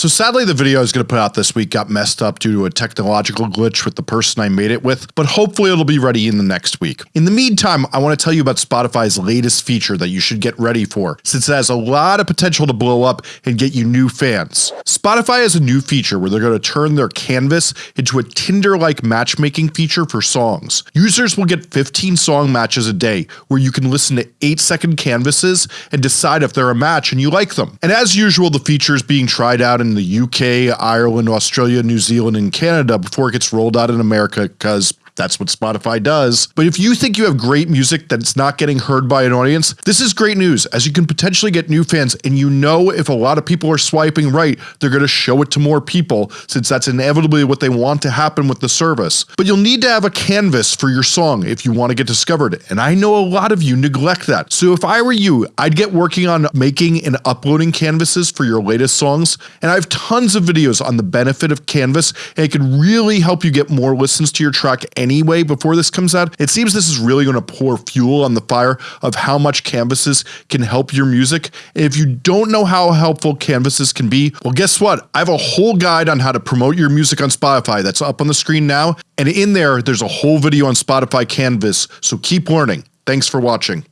So sadly the video I was going to put out this week got messed up due to a technological glitch with the person I made it with, but hopefully it'll be ready in the next week. In the meantime, I want to tell you about Spotify's latest feature that you should get ready for, since it has a lot of potential to blow up and get you new fans. Spotify has a new feature where they're going to turn their canvas into a Tinder-like matchmaking feature for songs. Users will get 15 song matches a day, where you can listen to 8 second canvases and decide if they're a match and you like them. And as usual, the feature is being tried out in the UK, Ireland, Australia, New Zealand, and Canada before it gets rolled out in America because that's what Spotify does. But if you think you have great music that's not getting heard by an audience, this is great news as you can potentially get new fans and you know if a lot of people are swiping right, they're going to show it to more people since that's inevitably what they want to happen with the service. But you'll need to have a canvas for your song if you want to get discovered and I know a lot of you neglect that. So if I were you, I'd get working on making and uploading canvases for your latest songs and I have tons of videos on the benefit of Canvas and it can really help you get more listens to your track and anyway before this comes out, it seems this is really going to pour fuel on the fire of how much canvases can help your music. And if you don't know how helpful canvases can be, well guess what? I have a whole guide on how to promote your music on Spotify that's up on the screen now, and in there there's a whole video on Spotify Canvas, so keep learning. Thanks for watching.